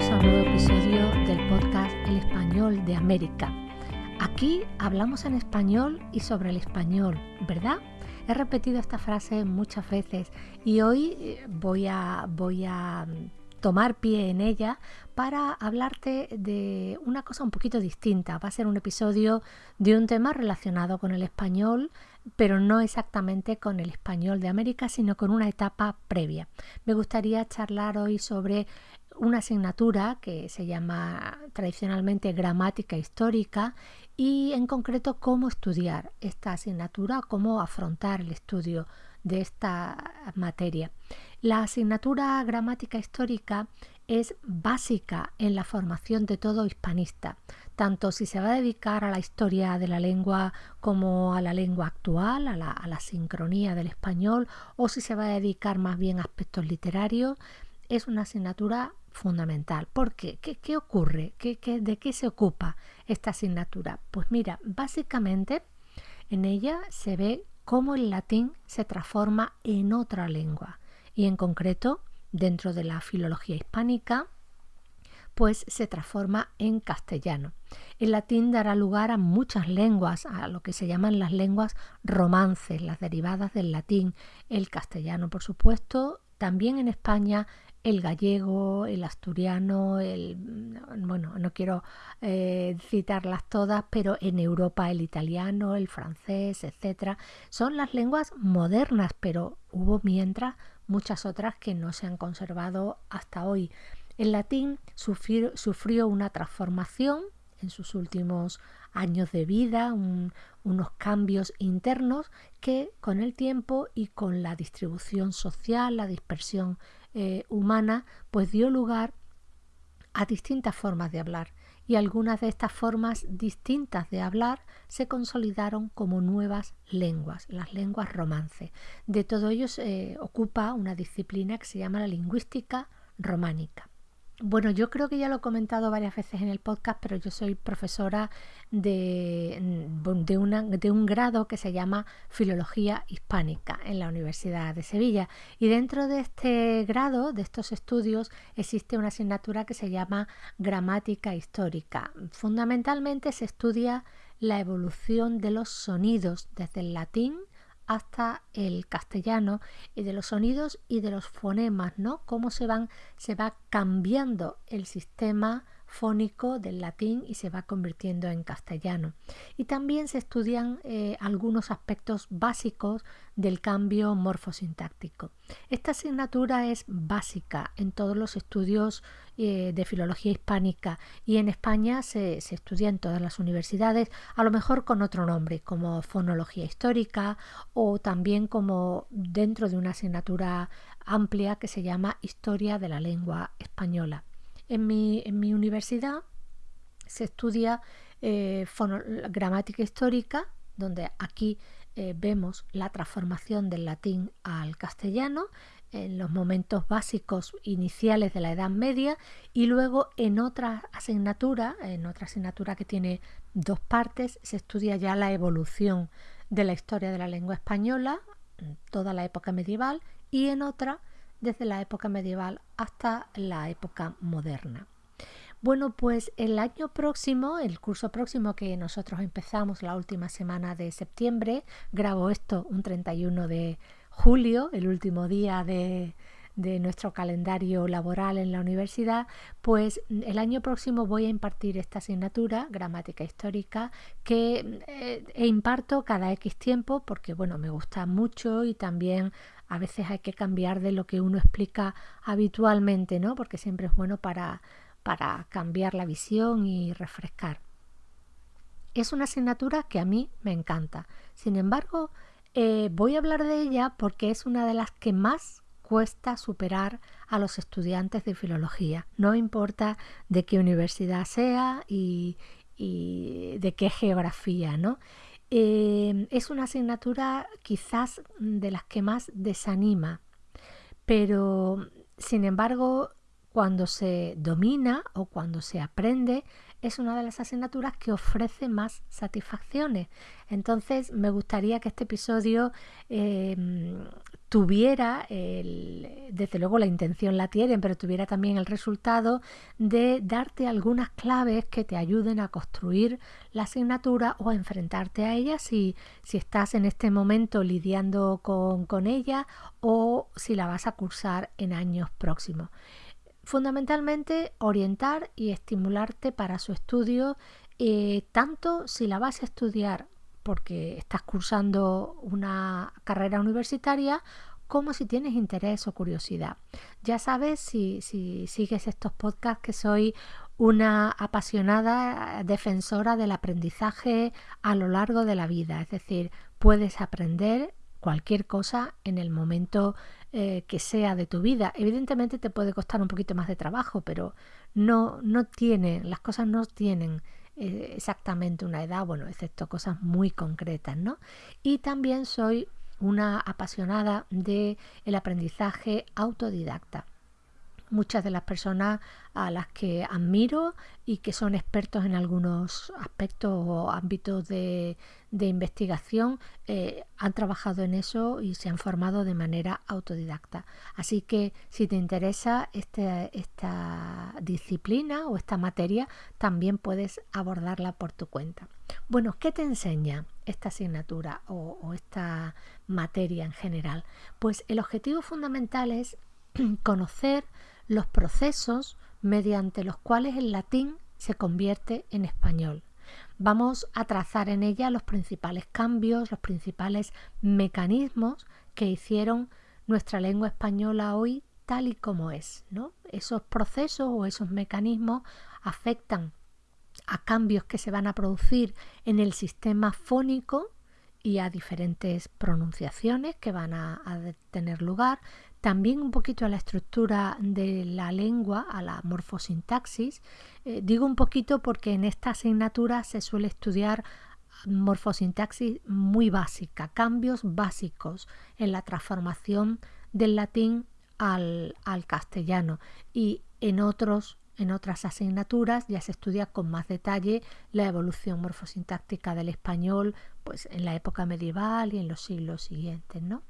A un nuevo episodio del podcast El Español de América. Aquí hablamos en español y sobre el español, ¿verdad? He repetido esta frase muchas veces y hoy eh, voy a, voy a tomar pie en ella para hablarte de una cosa un poquito distinta. Va a ser un episodio de un tema relacionado con el español, pero no exactamente con el español de América, sino con una etapa previa. Me gustaría charlar hoy sobre una asignatura que se llama tradicionalmente gramática histórica y en concreto cómo estudiar esta asignatura, cómo afrontar el estudio de esta materia. La asignatura gramática histórica es básica en la formación de todo hispanista, tanto si se va a dedicar a la historia de la lengua como a la lengua actual, a la, sincronía del español, o si se va a dedicar más bien a aspectos literarios, es una asignatura fundamental. ¿Por qué? ¿Qué, ocurre? de qué se ocupa esta asignatura? Pues mira, básicamente en ella se ve cómo el latín se transforma en otra lengua y en concreto dentro de la filología hispánica pues se transforma en castellano. El latín dará lugar a muchas lenguas, a lo que se llaman las lenguas romances, las derivadas del latín, el castellano por supuesto, también en España el gallego, el asturiano, el bueno, no quiero eh, citarlas todas, pero en Europa el italiano, el francés, etcétera, son las lenguas modernas, pero hubo mientras muchas otras que no se han conservado hasta hoy. El latín sufrió, una transformación en sus últimos años de vida, unos cambios internos que con el tiempo y con la distribución social, la dispersión eh, humana, pues dio lugar a distintas formas de hablar y algunas de estas formas distintas de hablar se consolidaron como nuevas lenguas, las lenguas romance. De todo ello se ocupa una disciplina que se llama la lingüística románica. Bueno, yo creo que ya lo he comentado varias veces en el podcast, pero yo soy profesora de, mm, de, un grado que se llama Filología Hispánica en la Universidad de Sevilla. Y dentro de este grado, de estos estudios, existe una asignatura que se llama Gramática Histórica. Fundamentalmente se estudia la evolución de los sonidos desde el latín hasta el castellano y de los sonidos y de los fonemas, ¿no? Cómo se van, se va cambiando el sistema fónico del latín y se va convirtiendo en castellano. Y también se estudian eh, algunos aspectos básicos del cambio morfosintáctico. Esta asignatura es básica en todos los estudios eh, de filología hispánica y en España se, se, estudia en todas las universidades, a lo mejor con otro nombre, como fonología histórica o también como dentro de una asignatura amplia que se llama historia de la lengua española. En mi, universidad se estudia eh, gramática histórica, donde aquí eh, vemos la transformación del latín al castellano en los momentos básicos iniciales de la Edad Media y luego en otra asignatura, en otra asignatura que tiene dos partes, se estudia ya la evolución de la historia de la lengua española, toda la época medieval, y en otra desde la época medieval hasta la época moderna. Bueno, pues el año próximo, el curso próximo que nosotros empezamos la última semana de septiembre, grabo esto un 31 de julio, el último día de, de nuestro calendario laboral en la universidad, pues el año próximo voy a impartir esta asignatura, gramática histórica, que eh, e imparto cada X tiempo porque, bueno, me gusta mucho y también a veces hay que cambiar de lo que uno explica habitualmente, ¿no? Porque siempre es bueno para, para cambiar la visión y refrescar. Es una asignatura que a mí me encanta. Sin embargo, eh, voy a hablar de ella porque es una de las que más cuesta superar a los estudiantes de filología. No importa de qué universidad sea y, y de qué geografía, ¿no? Em, es una asignatura quizás de las que más desanima, pero sin embargo cuando se domina o cuando se aprende es una de las asignaturas que ofrece más satisfacciones. Entonces me gustaría que este episodio em, tuviera, desde luego la intención la tienen, pero tuviera también el resultado de darte algunas claves que te ayuden a construir la asignatura o a enfrentarte a ella si, si estás en este momento lidiando con, con ella o si la vas a cursar en años próximos. Fundamentalmente orientar y estimularte para su estudio, eh, tanto si la vas a estudiar porque estás cursando una carrera universitaria como si tienes interés o curiosidad. Ya sabes, si, si sigues estos podcasts, que soy una apasionada defensora del aprendizaje a lo largo de la vida. Es decir, puedes aprender cualquier cosa en el momento eh, que sea de tu vida. Evidentemente te puede costar un poquito más de trabajo, pero no, no tiene, las cosas no tienen eh, exactamente una edad, bueno, excepto cosas muy concretas, ¿no? Y también soy una apasionada del el aprendizaje autodidacta muchas de las personas a las que admiro y que son expertos en algunos aspectos o ámbitos de, investigación eh, han trabajado en eso y se han formado de manera autodidacta. Así que si te interesa este, esta disciplina o esta materia, también puedes abordarla por tu cuenta. Bueno, ¿qué te enseña esta asignatura o, o esta materia en general? Pues el objetivo fundamental es conocer los procesos mediante los cuales el latín se convierte en español. Vamos a trazar en ella los principales cambios, los principales mecanismos que hicieron nuestra lengua española hoy tal y como es. ¿no? Esos procesos o esos mecanismos afectan a cambios que se van a producir en el sistema fónico y a diferentes pronunciaciones que van a, a tener lugar, también un poquito a la estructura de la lengua, a la morfosintaxis. Eh, digo un poquito porque en esta asignatura se suele estudiar morfosintaxis muy básica, cambios básicos en la transformación del latín al, al castellano y en otros en otras asignaturas ya se estudia con más detalle la evolución morfosintáctica del español pues en la época medieval y en los siglos siguientes, ¿no?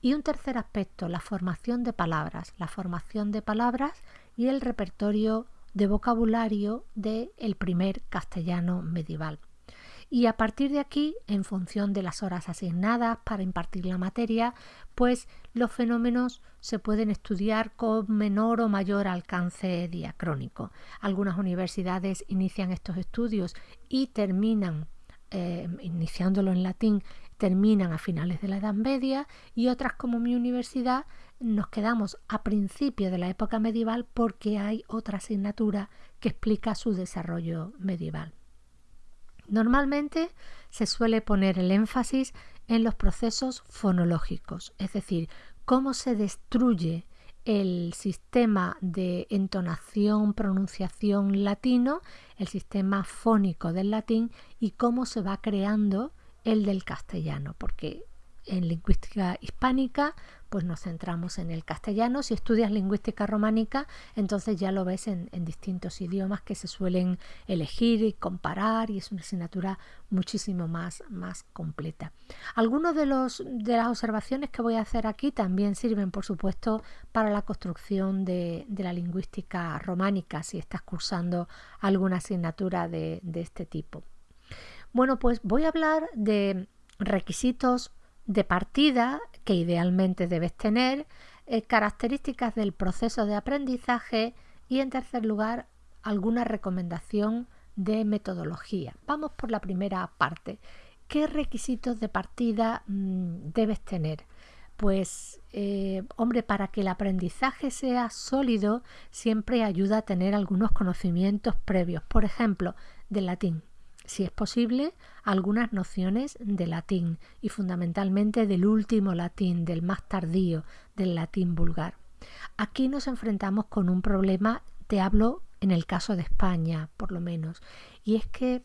Y un tercer aspecto, la formación de palabras, la formación de palabras y el repertorio de vocabulario del el primer castellano medieval. Y a partir de aquí, en función de las horas asignadas para impartir la materia, pues los fenómenos se pueden estudiar con menor o mayor alcance diacrónico. Algunas universidades inician estos estudios y terminan, eh, iniciándolo en latín, terminan a finales de la Edad Media y otras como mi universidad nos quedamos a principios de la época medieval porque hay otra asignatura que explica su desarrollo medieval. Normalmente se suele poner el énfasis en los procesos fonológicos, es decir, cómo se destruye el sistema de entonación, pronunciación latino, el sistema fónico del latín y cómo se va creando el del castellano, porque en lingüística hispánica pues nos centramos en el castellano. Si estudias lingüística románica, entonces ya lo ves en, distintos idiomas que se suelen elegir y comparar y es una asignatura muchísimo más, más completa. Algunos de, de las observaciones que voy a hacer aquí también sirven, por supuesto, para la construcción de, la lingüística románica, si estás cursando alguna asignatura de, de este tipo. Bueno, pues voy a hablar de requisitos de partida que idealmente debes tener, eh, características del proceso de aprendizaje y en tercer lugar alguna recomendación de metodología. Vamos por la primera parte. ¿Qué requisitos de partida mm, debes tener? Pues, eh, hombre, para que el aprendizaje sea sólido, siempre ayuda a tener algunos conocimientos previos, por ejemplo, del latín si es posible, algunas nociones de latín y fundamentalmente del último latín, del más tardío, del latín vulgar. Aquí nos enfrentamos con un problema, te hablo en el caso de España, por lo menos, y es que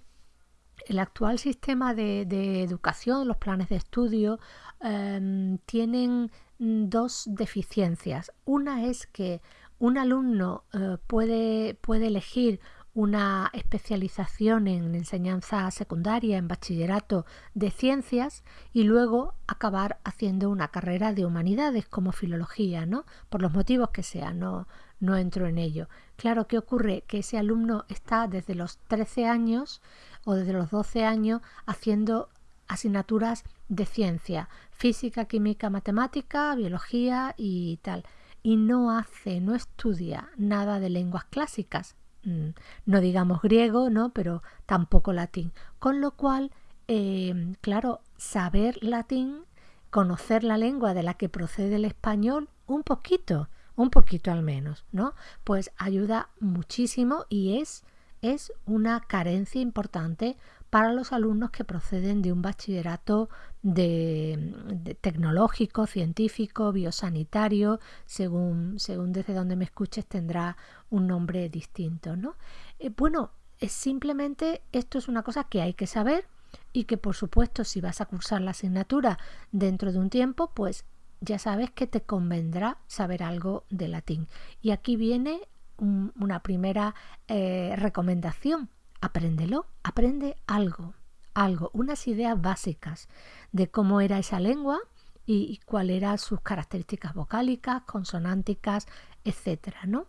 el actual sistema de, educación, los planes de estudio, em, tienen dos deficiencias. Una es que un alumno eh, puede, puede elegir una especialización en enseñanza secundaria, en bachillerato de ciencias y luego acabar haciendo una carrera de humanidades como filología, ¿no? Por los motivos que sean, no, no entro en ello. Claro, ¿qué ocurre? Que ese alumno está desde los 13 años o desde los 12 años haciendo asignaturas de ciencia, física, química, matemática, biología y tal. Y no hace, no estudia nada de lenguas clásicas, no digamos griego, ¿no? Pero tampoco latín. Con lo cual, eh, claro, saber latín, conocer la lengua de la que procede el español, un poquito, un poquito al menos, ¿no? Pues ayuda muchísimo y es, es una carencia importante para los alumnos que proceden de un bachillerato de, tecnológico, científico, biosanitario, según, según desde donde me escuches tendrá un nombre distinto, ¿no? Eh, bueno, es simplemente esto es una cosa que hay que saber y que por supuesto si vas a cursar la asignatura dentro de un tiempo, pues ya sabes que te convendrá saber algo de latín. Y aquí viene una primera eh, recomendación. Apréndelo, aprende algo, algo, unas ideas básicas de cómo era esa lengua y, cuáles eran sus características vocálicas, consonánticas, etcétera, ¿no?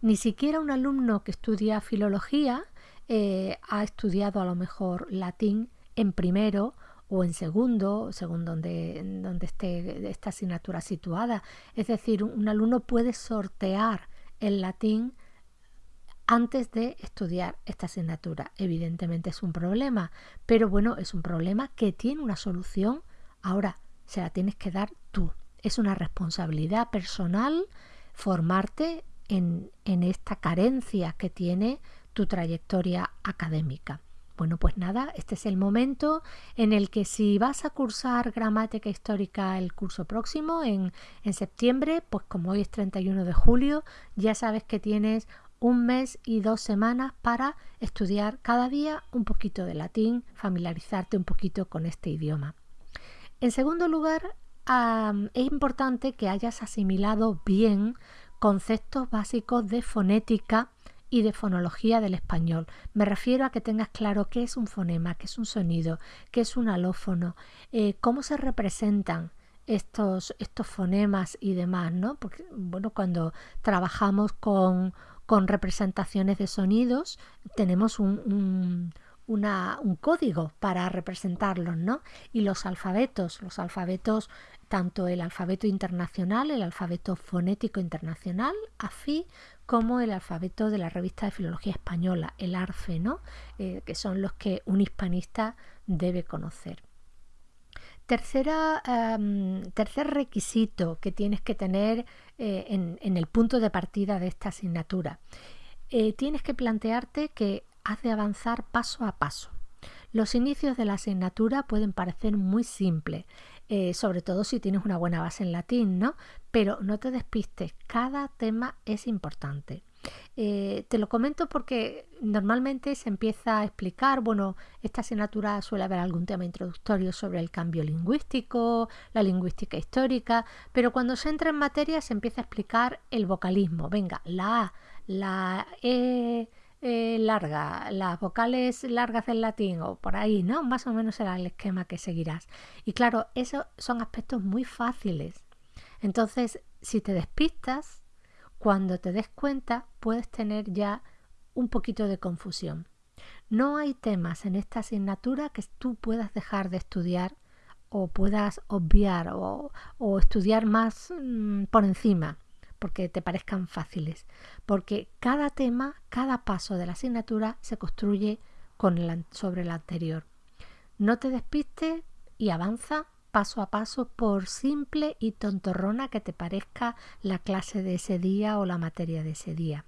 Ni siquiera un alumno que estudia filología eh, ha estudiado a lo mejor latín en primero o en segundo, según donde, donde esté esta asignatura situada. Es decir, un alumno puede sortear el latín antes de estudiar esta asignatura. Evidentemente es un problema, pero bueno, es un problema que tiene una solución. Ahora, se la tienes que dar tú. Es una responsabilidad personal formarte en, en esta carencia que tiene tu trayectoria académica. Bueno, pues nada, este es el momento en el que si vas a cursar gramática histórica el curso próximo, en, en septiembre, pues como hoy es 31 de julio, ya sabes que tienes un mes y dos semanas para estudiar cada día un poquito de latín, familiarizarte un poquito con este idioma. En segundo lugar, es importante que hayas asimilado bien conceptos básicos de fonética y de fonología del español. Me refiero a que tengas claro qué es un fonema, qué es un sonido, qué es un alófono, eh, cómo se representan estos, estos fonemas y demás, ¿no? Porque, bueno, cuando trabajamos con, con representaciones de sonidos, tenemos un, código para representarlos, ¿no? Y los alfabetos, los alfabetos, tanto el alfabeto internacional, el alfabeto fonético internacional, AFI, como el alfabeto de la revista de Filología Española, el ARFE, ¿no? Eh, que son los que un hispanista debe conocer. Tercera, tercer requisito que tienes que tener eh, en, el punto de partida de esta asignatura. Eh, tienes que plantearte que has de avanzar paso a paso. Los inicios de la asignatura pueden parecer muy simples, eh, sobre todo si tienes una buena base en latín, ¿no? Pero no te despistes, cada tema es importante. Eh, te lo comento porque normalmente se empieza a explicar, bueno, esta asignatura suele haber algún tema introductorio sobre el cambio lingüístico, la lingüística histórica, pero cuando se entra en materia se empieza a explicar el vocalismo. Venga, la A, la E eh, larga, las vocales largas del latín o por ahí, ¿no? Más o menos será el esquema que seguirás. Y claro, esos son aspectos muy fáciles. Entonces, si te despistas, cuando te des cuenta puedes tener ya un poquito de confusión. No hay temas en esta asignatura que tú puedas dejar de estudiar o puedas obviar o, estudiar más mm, por encima porque te parezcan fáciles, porque cada tema, cada paso de la asignatura se construye con sobre el anterior. No te despistes y avanza paso a paso por simple y tontorrona que te parezca la clase de ese día o la materia de ese día.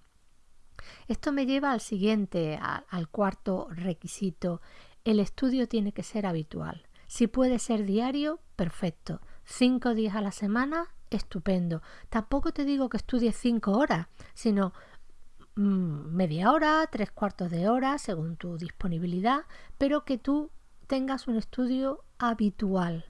Esto me lleva al siguiente, al cuarto requisito. El estudio tiene que ser habitual. Si puede ser diario, perfecto. Cinco días a la semana, estupendo. Tampoco te digo que estudies cinco horas, sino mm, media hora, tres cuartos de hora, según tu disponibilidad, pero que tú tengas un estudio habitual.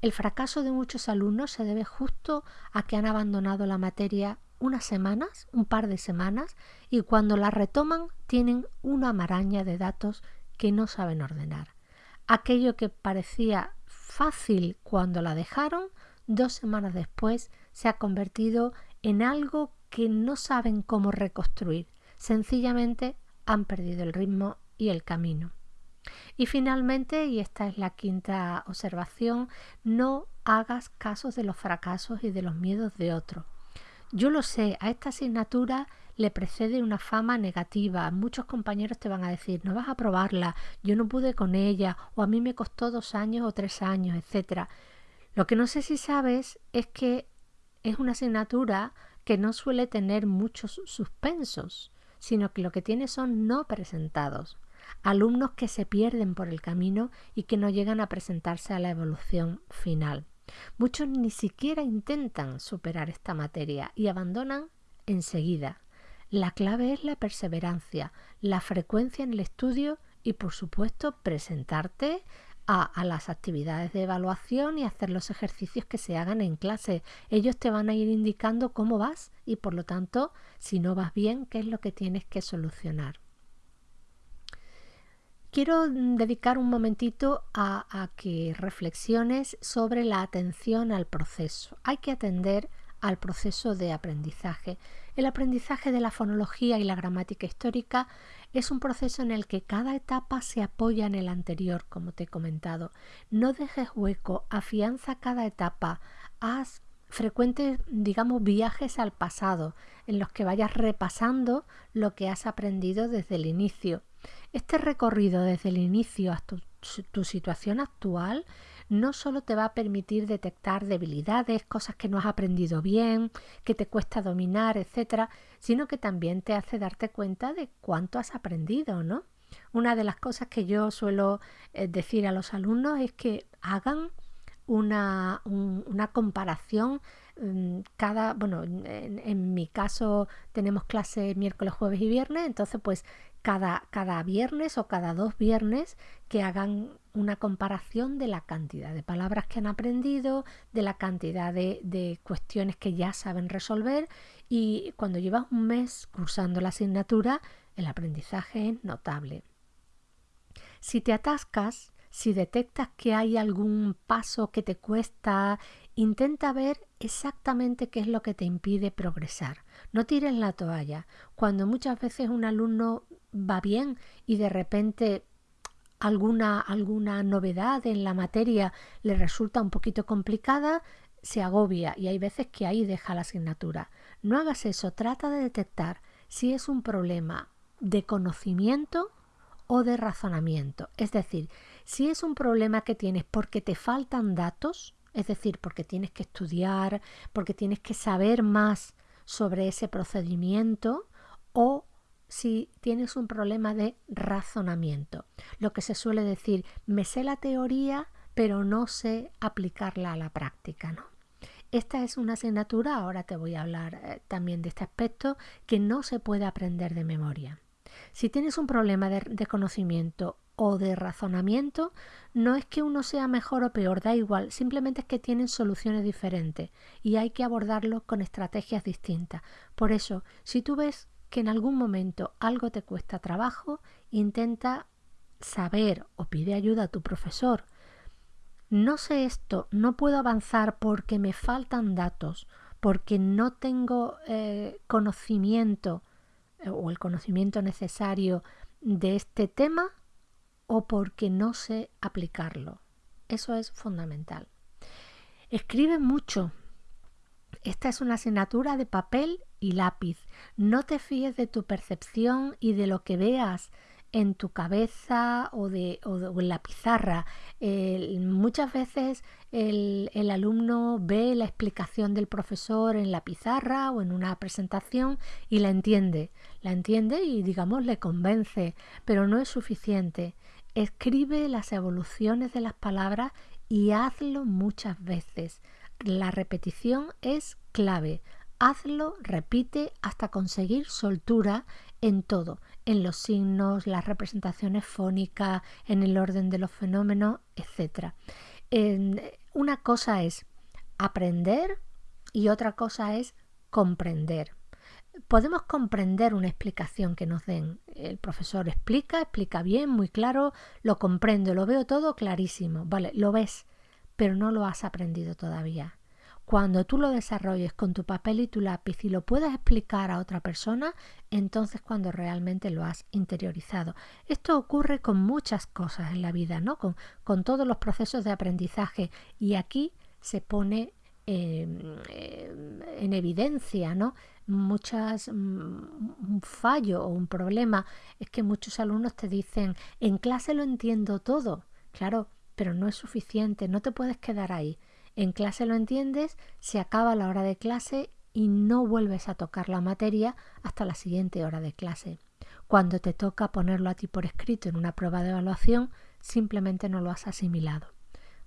El fracaso de muchos alumnos se debe justo a que han abandonado la materia unas semanas, un par de semanas, y cuando la retoman tienen una maraña de datos que no saben ordenar. Aquello que parecía fácil cuando la dejaron, dos semanas después se ha convertido en algo que no saben cómo reconstruir. Sencillamente han perdido el ritmo y el camino. Y finalmente, y esta es la quinta observación, no hagas casos de los fracasos y de los miedos de otros. Yo lo sé, a esta asignatura le precede una fama negativa. Muchos compañeros te van a decir, no vas a probarla, yo no pude con ella, o a mí me costó dos años o tres años, etc. Lo que no sé si sabes es que es una asignatura que no suele tener muchos suspensos, sino que lo que tiene son no presentados alumnos que se pierden por el camino y que no llegan a presentarse a la evolución final. Muchos ni siquiera intentan superar esta materia y abandonan enseguida. La clave es la perseverancia, la frecuencia en el estudio y por supuesto presentarte a, las actividades de evaluación y hacer los ejercicios que se hagan en clase. Ellos te van a ir indicando cómo vas y por lo tanto, si no vas bien, qué es lo que tienes que solucionar. Quiero dedicar un momentito a, que reflexiones sobre la atención al proceso. Hay que atender al proceso de aprendizaje. El aprendizaje de la fonología y la gramática histórica es un proceso en el que cada etapa se apoya en el anterior, como te he comentado. No dejes hueco, afianza cada etapa, haz frecuentes, digamos, viajes al pasado en los que vayas repasando lo que has aprendido desde el inicio. Este recorrido desde el inicio hasta tu, situación actual no solo te va a permitir detectar debilidades, cosas que no has aprendido bien, que te cuesta dominar, etcétera, sino que también te hace darte cuenta de cuánto has aprendido, ¿no? Una de las cosas que yo suelo eh, decir a los alumnos es que hagan una, una comparación mm, cada, bueno, en, en, mi caso tenemos clase miércoles, jueves y viernes, entonces pues cada, cada viernes o cada dos viernes que hagan una comparación de la cantidad de palabras que han aprendido, de la cantidad de, de, cuestiones que ya saben resolver y cuando llevas un mes cursando la asignatura, el aprendizaje es notable. Si te atascas, si detectas que hay algún paso que te cuesta, intenta ver exactamente qué es lo que te impide progresar. No tires la toalla. Cuando muchas veces un alumno va bien y de repente alguna, alguna novedad en la materia le resulta un poquito complicada, se agobia y hay veces que ahí deja la asignatura. No hagas eso, trata de detectar si es un problema de conocimiento o de razonamiento. Es decir, si es un problema que tienes porque te faltan datos, es decir, porque tienes que estudiar, porque tienes que saber más sobre ese procedimiento, o si tienes un problema de razonamiento. Lo que se suele decir, me sé la teoría, pero no sé aplicarla a la práctica, ¿no? Esta es una asignatura, ahora te voy a hablar eh, también de este aspecto, que no se puede aprender de memoria. Si tienes un problema de, de conocimiento o de razonamiento, no es que uno sea mejor o peor, da igual, simplemente es que tienen soluciones diferentes y hay que abordarlo con estrategias distintas. Por eso, si tú ves que en algún momento algo te cuesta trabajo, intenta saber o pide ayuda a tu profesor. No sé esto, no puedo avanzar porque me faltan datos, porque no tengo eh, conocimiento eh, o el conocimiento necesario de este tema o porque no sé aplicarlo. Eso es fundamental. Escribe mucho, esta es una asignatura de papel y lápiz. No te fíes de tu percepción y de lo que veas en tu cabeza o, de, en la pizarra. muchas veces el, el, alumno ve la explicación del profesor en la pizarra o en una presentación y la entiende. La entiende y digamos le convence, pero no es suficiente. Escribe las evoluciones de las palabras y hazlo muchas veces. La repetición es clave. Hazlo, repite hasta conseguir soltura en todo, en los signos, las representaciones fónicas, en el orden de los fenómenos, etc. una cosa es aprender y otra cosa es comprender. Podemos comprender una explicación que nos den. El profesor explica, explica bien, muy claro, lo comprendo, lo veo todo clarísimo. Vale, lo ves, pero no lo has aprendido todavía. Cuando tú lo desarrolles con tu papel y tu lápiz y lo puedas explicar a otra persona, entonces cuando realmente lo has interiorizado. Esto ocurre con muchas cosas en la vida, ¿no? Con, con todos los procesos de aprendizaje y aquí se pone em, en evidencia, ¿no? Muchas, mm, un fallo o un problema es que muchos alumnos te dicen, en clase lo entiendo todo, claro, pero no es suficiente, no te puedes quedar ahí en clase lo entiendes, se acaba la hora de clase y no vuelves a tocar la materia hasta la siguiente hora de clase. Cuando te toca ponerlo a ti por escrito en una prueba de evaluación, simplemente no lo has asimilado.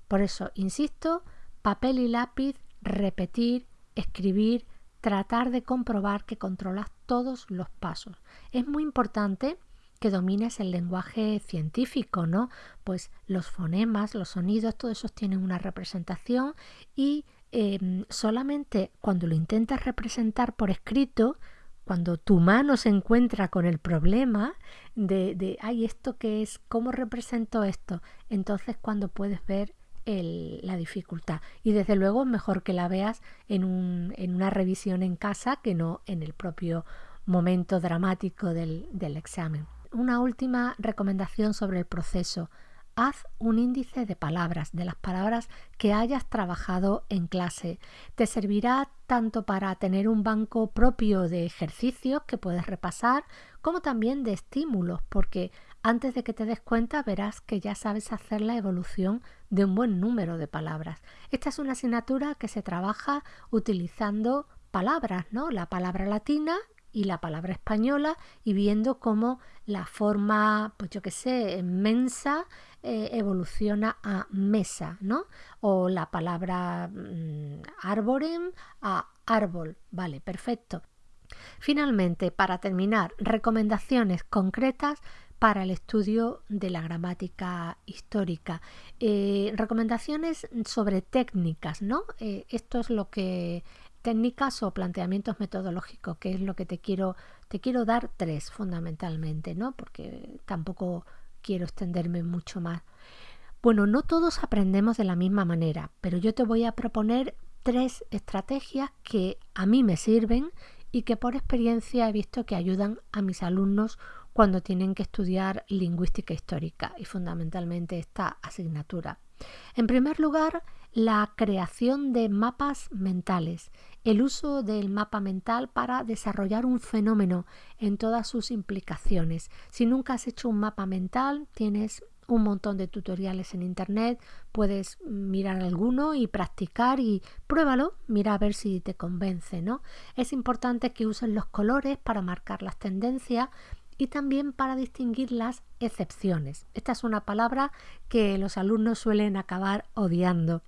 Por eso, insisto, papel y lápiz, repetir, escribir, tratar de comprobar que controlas todos los pasos. Es muy importante que domines el lenguaje científico, ¿no? Pues los fonemas, los sonidos, todos esos tienen una representación y em, solamente cuando lo intentas representar por escrito, cuando tu mano se encuentra con el problema de, de ay, ¿esto qué es? ¿Cómo represento esto? Entonces cuando puedes ver la dificultad. Y desde luego mejor que la veas en, un, en, una revisión en casa que no en el propio momento dramático del examen una última recomendación sobre el proceso. Haz un índice de palabras, de las palabras que hayas trabajado en clase. Te servirá tanto para tener un banco propio de ejercicios que puedes repasar, como también de estímulos, porque antes de que te des cuenta verás que ya sabes hacer la evolución de un buen número de palabras. Esta es una asignatura que se trabaja utilizando palabras, ¿no? La palabra latina y la palabra española y viendo cómo la forma, pues yo qué sé, mensa eh, evoluciona a mesa, ¿no? O la palabra mm, arborem a árbol, vale, perfecto. Finalmente, para terminar, recomendaciones concretas para el estudio de la gramática histórica. Eh, recomendaciones sobre técnicas, ¿no? Eh, esto es lo que técnicas o planteamientos metodológicos, que es lo que te quiero, te quiero dar tres fundamentalmente, ¿no? Porque tampoco quiero extenderme mucho más. Bueno, no todos aprendemos de la misma manera, pero yo te voy a proponer tres estrategias que a mí me sirven y que por experiencia he visto que ayudan a mis alumnos cuando tienen que estudiar lingüística histórica y fundamentalmente esta asignatura. En primer lugar, la creación de mapas mentales, el uso del mapa mental para desarrollar un fenómeno en todas sus implicaciones. Si nunca has hecho un mapa mental, tienes un montón de tutoriales en internet, puedes mirar alguno y practicar y pruébalo, mira a ver si te convence, ¿no? Es importante que uses los colores para marcar las tendencias y también para distinguir las excepciones. Esta es una palabra que los alumnos suelen acabar odiando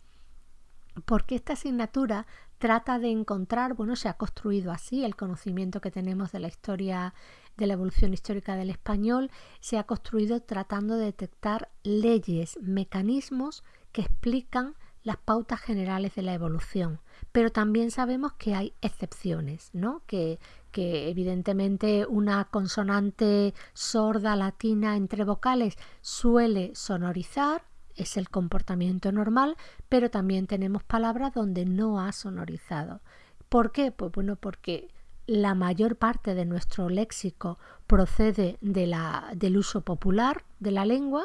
porque esta asignatura trata de encontrar, bueno, se ha construido así el conocimiento que tenemos de la historia, de la evolución histórica del español, se ha construido tratando de detectar leyes, mecanismos que explican las pautas generales de la evolución. Pero también sabemos que hay excepciones, ¿no? Que, que evidentemente una consonante sorda latina entre vocales suele sonorizar, es el comportamiento normal, pero también tenemos palabras donde no ha sonorizado. ¿Por qué? Pues bueno, porque la mayor parte de nuestro léxico procede de la, del uso popular de la lengua,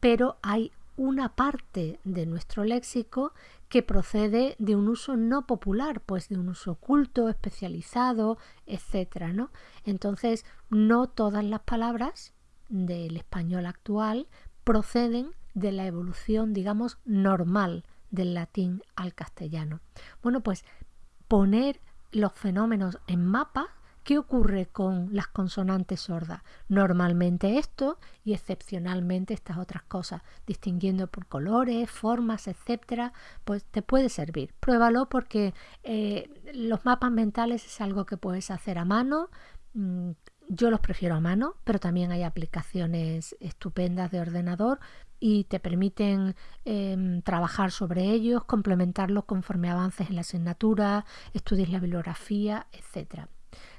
pero hay una parte de nuestro léxico que procede de un uso no popular, pues de un uso oculto, especializado, etcétera, ¿no? Entonces, no todas las palabras del español actual proceden de la evolución, digamos, normal del latín al castellano. Bueno, pues poner los fenómenos en mapa, ¿qué ocurre con las consonantes sordas? Normalmente esto y excepcionalmente estas otras cosas, distinguiendo por colores, formas, etcétera, pues te puede servir. Pruébalo porque eh, los mapas mentales es algo que puedes hacer a mano. Mm, yo los prefiero a mano, pero también hay aplicaciones estupendas de ordenador y te permiten em, trabajar sobre ellos, complementarlos conforme avances en la asignatura, estudies la bibliografía, etc.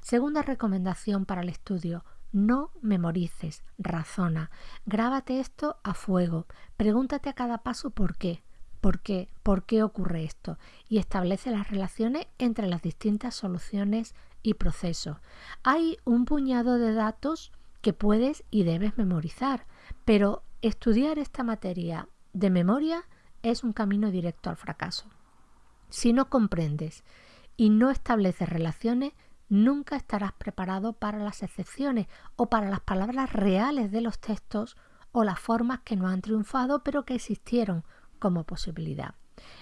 Segunda recomendación para el estudio, no memorices, razona. Grábate esto a fuego. Pregúntate a cada paso por qué. ¿Por qué? ¿Por qué ocurre esto? Y establece las relaciones entre las distintas soluciones y procesos. Hay un puñado de datos que puedes y debes memorizar, pero estudiar esta materia de memoria es un camino directo al fracaso. Si no comprendes y no estableces relaciones, nunca estarás preparado para las excepciones o para las palabras reales de los textos o las formas que no han triunfado pero que existieron como posibilidad.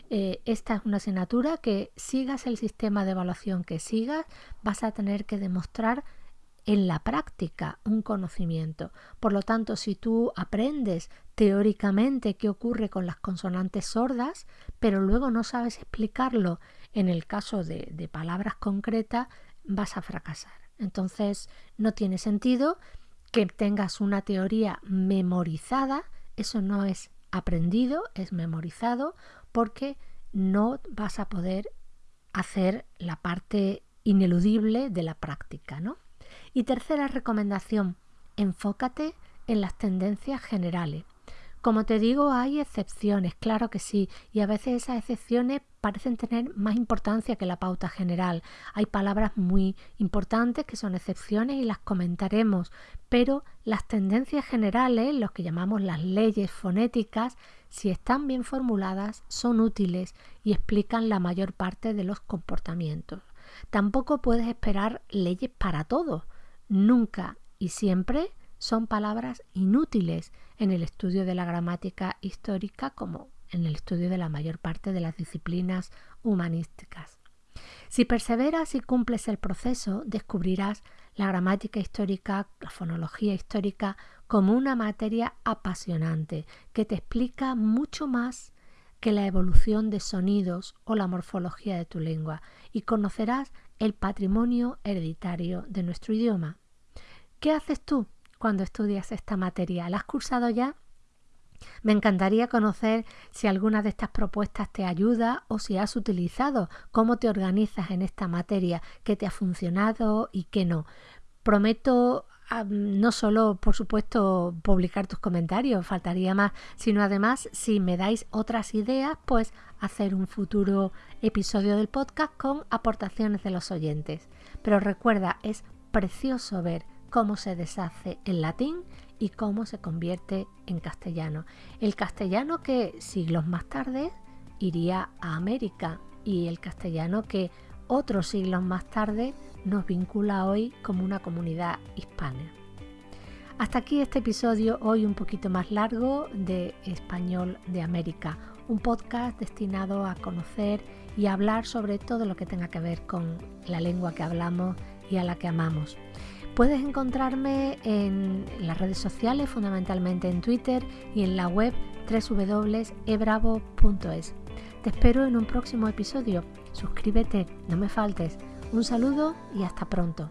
Eh, esta es una asignatura que sigas el sistema de evaluación que sigas, vas a tener que demostrar en la práctica un conocimiento. Por lo tanto, si tú aprendes teóricamente qué ocurre con las consonantes sordas, pero luego no sabes explicarlo en el caso de, palabras concretas, vas a fracasar. Entonces, no tiene sentido que tengas una teoría memorizada, eso no es aprendido, es memorizado, porque no vas a poder hacer la parte ineludible de la práctica, ¿no? Y tercera recomendación, enfócate en las tendencias generales. Como te digo, hay excepciones, claro que sí, y a veces esas excepciones parecen tener más importancia que la pauta general. Hay palabras muy importantes que son excepciones y las comentaremos, pero las tendencias generales, los que llamamos las leyes fonéticas, si están bien formuladas, son útiles y explican la mayor parte de los comportamientos. Tampoco puedes esperar leyes para todo. Nunca y siempre son palabras inútiles en el estudio de la gramática histórica como en el estudio de la mayor parte de las disciplinas humanísticas. Si perseveras y cumples el proceso, descubrirás la gramática histórica, la fonología histórica, como una materia apasionante que te explica mucho más que la evolución de sonidos o la morfología de tu lengua y conocerás el patrimonio hereditario de nuestro idioma. ¿Qué haces tú cuando estudias esta materia? ¿La has cursado ya? Me encantaría conocer si alguna de estas propuestas te ayuda o si has utilizado, cómo te organizas en esta materia, qué te ha funcionado y qué no. Prometo no solo, por supuesto, publicar tus comentarios, faltaría más, sino además, si me dais otras ideas, pues hacer un futuro episodio del podcast con aportaciones de los oyentes. Pero recuerda, es precioso ver cómo se deshace el latín y cómo se convierte en castellano. El castellano que siglos más tarde iría a América y el castellano que otros siglos más tarde nos vincula hoy como una comunidad hispana. Hasta aquí este episodio, hoy un poquito más largo, de Español de América, un podcast destinado a conocer y hablar sobre todo lo que tenga que ver con la lengua que hablamos y a la que amamos. Puedes encontrarme en las redes sociales, fundamentalmente en Twitter y en la web www.ebravo.es. Te espero en un próximo episodio. Suscríbete, no me faltes. Un saludo y hasta pronto.